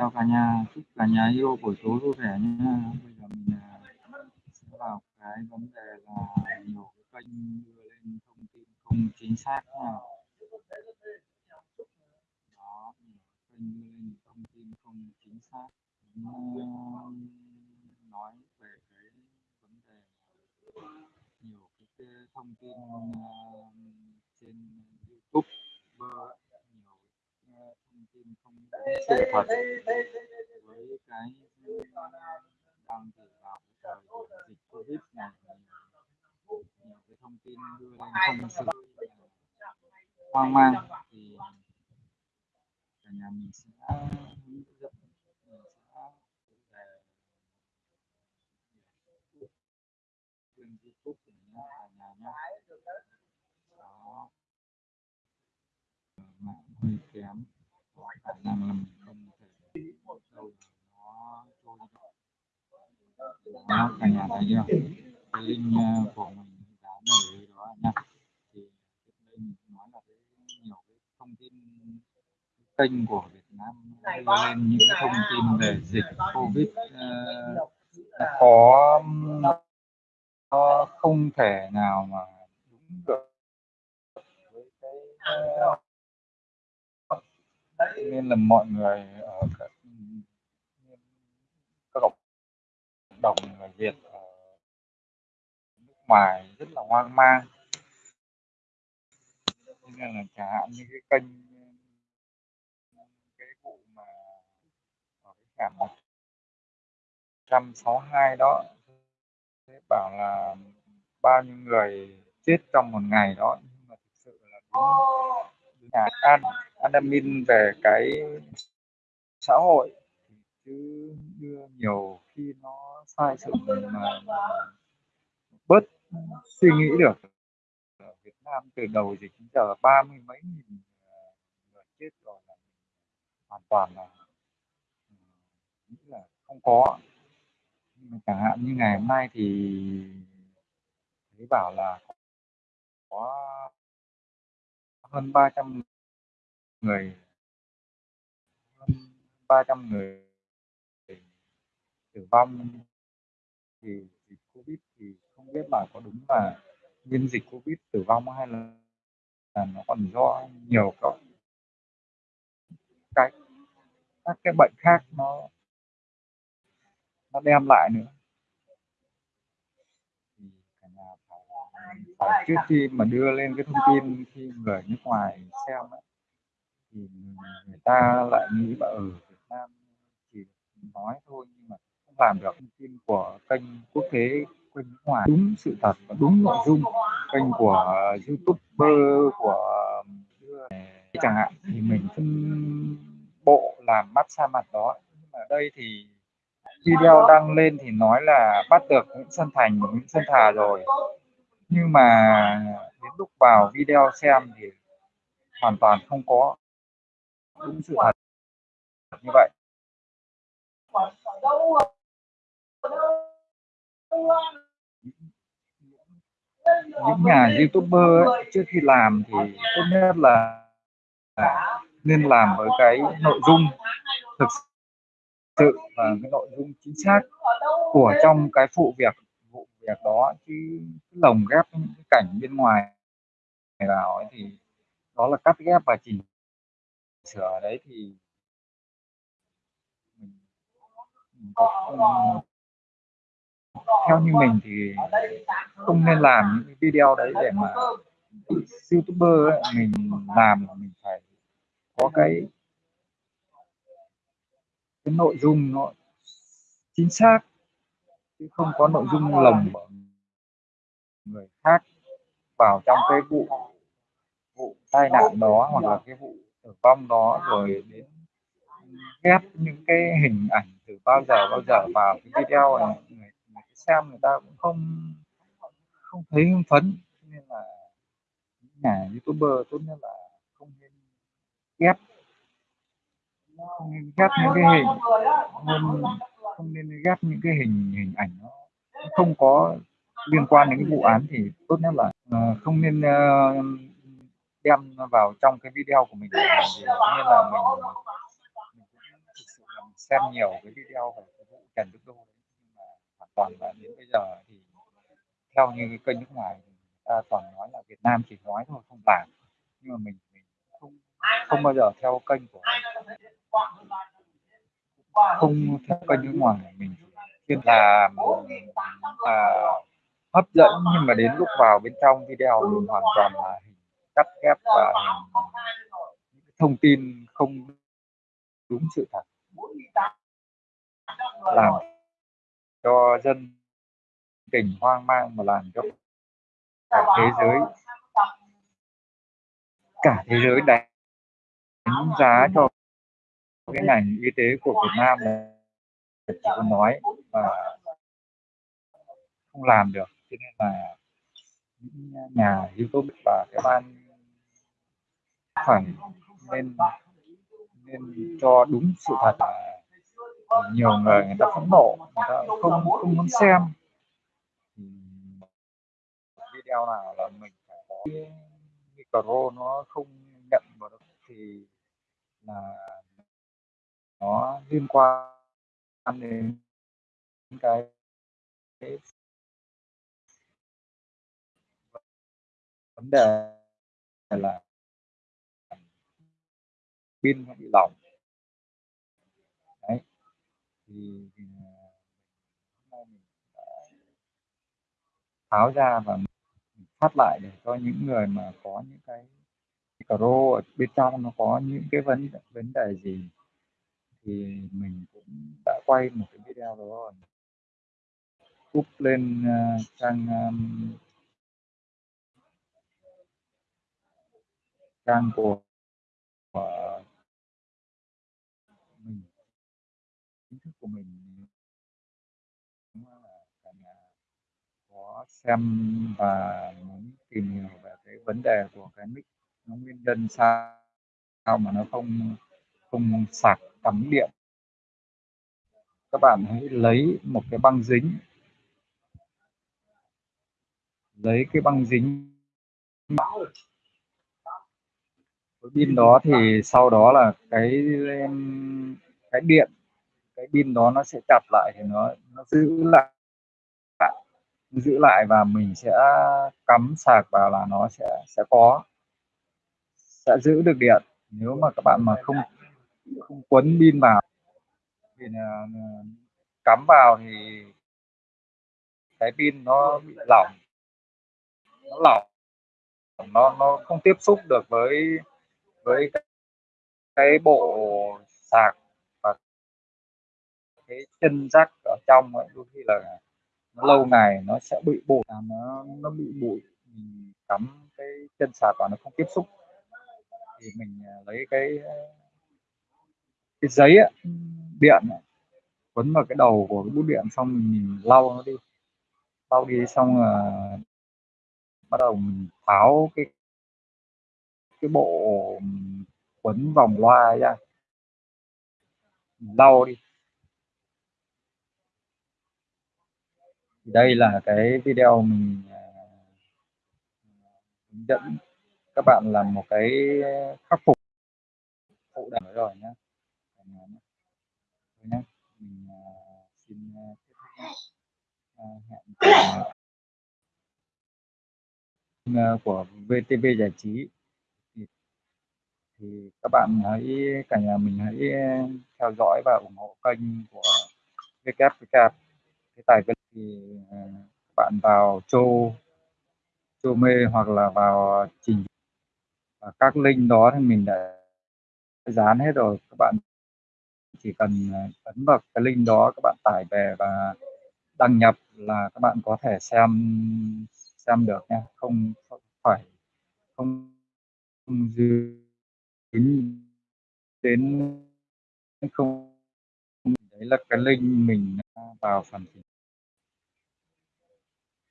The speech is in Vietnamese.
chào cả nhà, chúc cả nhà yêu buổi tối vui vẻ nha bây giờ mình à, sẽ vào cái vấn đề là nhiều cái kênh đưa lên thông tin không chính xác nha đó, nhiều kênh đưa lên thông tin không chính xác. À, nói về cái vấn đề nhiều cái thông tin à, trên YouTube uh, tin không đúng sự thật với cái ừ, đang dự vào cái thời dịch Covid này nhiều cái thông tin đưa lên không sự hoang mang thì cả nhà mình sẽ hướng dẫn mình sẽ về kênh youtube của mình cả nhà nhé. Đó. Mạng hơi kém có khả năng là mình không thể đâu nó trôi cả nhà thấy chưa cái link của mình dán ở đó nha thì đây mình nói là cái nhiều cái thông tin kênh của Việt Nam lên những cái thông tin về dịch Covid uh, có nó không thể nào mà đúng được với cái uh, nên là mọi người ờ, ở các các cộng đồng người Việt ở nước ngoài rất là hoang mang. Nên là chẳng hạn như cái kênh, cái vụ mà ở cái trạm 162 đó, thế bảo là bao nhiêu người chết trong một ngày đó, nhưng mà thực sự là đúng nhà an admin về cái xã hội. Chứ đưa nhiều khi nó sai sự mà bớt suy nghĩ được. Ở Việt Nam từ đầu dịch đến giờ ba mươi mấy nghìn ờ, người chết rồi là hoàn toàn là ừ, nghĩ là không có. Chẳng hạn như ngày hôm nay thì thấy bảo là có hơn 300 người hơn 300 người tử vong. Thì dịch Covid thì không biết là có đúng là nguyên dịch Covid tử vong hay là, là nó còn do nhiều các cái các cái bệnh khác nó nó đem lại nữa. Thì cả nhà phải, phải trước khi mà đưa lên cái thông tin khi người nước ngoài xem ấy, thì người ta lại nghĩ là ở Việt Nam chỉ nói thôi nhưng mà không làm được. Thông tin của kênh quốc tế kênh nước ngoài đúng sự thật và đúng nội dung. Kênh của youtuber của ừ, chẳng hạn, thì mình phân bộ làm mắt xa mặt đó. Nhưng mà đây thì video đăng lên thì nói là bắt được Nguyễn Xuân Thành và Nguyễn Xuân Thà rồi. Nhưng mà đến lúc vào video xem thì hoàn toàn không có đúng sự thật. Như vậy. Những nhà youtuber ấy, trước khi làm thì tốt nhất là nên làm với cái nội dung thực sự và cái nội dung chính xác của trong cái phụ việc vụ việc đó. Chứ lồng ghép những cái cảnh bên ngoài vào ấy thì đó là cắt ghép và chỉnh sửa đấy thì theo như mình thì không nên làm những video đấy để mà youtuber ấy, mình làm mình phải có cái cái nội dung nó chính xác chứ không có nội dung lồng người khác vào trong cái vụ vụ tai nạn đó hoặc là cái vụ tử vong đó rồi đến ghép những cái hình ảnh từ bao giờ bao giờ vào cái video này. Người, người xem người ta cũng không không thấy hưng phấn. Nên là những nhà youtuber tốt nhất là không nên ghép. Không nên ghép những cái hình không, không nên ghép những cái hình hình ảnh nó không có liên quan đến cái vụ án thì tốt nhất là uh, không nên uh, đem vào trong cái video của mình thì nên là mình, mình cũng thực sự là mình xem nhiều cái video về cái vụ Trần Đức Đô đấy, nhưng mà hoàn toàn là đến bây giờ thì theo như cái kênh nước ngoài thì người ta toàn nói là Việt Nam chỉ nói thôi không làm, nhưng mà mình mình không không bao giờ theo kênh của không theo kênh nước ngoài, mình chuyên là à, hấp dẫn nhưng mà đến lúc vào bên trong video thì hoàn toàn là cắt ghép và thông tin không đúng sự thật. làm cho dân tình hoang mang mà làm cho cả thế giới cả thế giới đánh giá cho cái ngành y tế của Việt Nam là chỉ có nói mà không làm được. Cho nên là những nhà YouTube và cái ban phải nên nên cho đúng sự thật nhiều người người ta phẫn nộ, người ta không không muốn xem. Video nào là mình phải có micro nó không nhận vào được thì là nó liên quan đến cái vấn đề là pin nó bị lỏng. Đấy. Thì, thì à, hôm nay mình tháo ra và phát lại để cho những người mà có những cái micro ở bên trong nó có những cái vấn vấn đề gì thì mình cũng đã quay một cái video đó rồi. Up lên uh, trang um, trang của của mình có xem và muốn tìm hiểu về cái vấn đề của cái mic nó nguyên nhân sao sao mà nó không không sạc cắm điện. Các bạn hãy lấy một cái băng dính, lấy cái băng dính cái pin đó thì sau đó là cái cái điện pin đó nó sẽ chặt lại thì nó nó giữ lại. Giữ lại và mình sẽ cắm sạc vào là nó sẽ sẽ có sẽ giữ được điện. Nếu mà các bạn mà không không quấn pin vào thì là, cắm vào thì cái pin nó bị lỏng. Nó lỏng. Nó nó không tiếp xúc được với với cái bộ sạc cái chân rác ở trong ấy đôi khi là nó lâu ngày nó sẽ bị bụi à, nó nó bị bụi mình cắm cái chân sạc và nó không tiếp xúc. Thì mình à, lấy cái cái giấy ấy, điện ấy, quấn vào cái đầu của cái bút điện xong mình, mình lau nó đi. Lau đi xong là bắt đầu mình tháo cái cái bộ quấn vòng loa ra. Lau đi. Đây là cái video mình à, hướng dẫn các bạn làm một cái khắc phục phụ đề rồi nhé nhé mình à, xin à, hẹn của VTV giải trí. Thì, thì các bạn hãy cả nhà mình hãy theo dõi và ủng hộ kênh của WWK cái tài cái thì ờ, bạn vào châu châu mê hoặc là vào trình và các link đó thì mình đã dán hết rồi. Các bạn chỉ cần ờ, ấn vào cái link đó các bạn tải về và đăng nhập là các bạn có thể xem xem được nha không phải không, không dính đến không đấy là cái link mình vào phần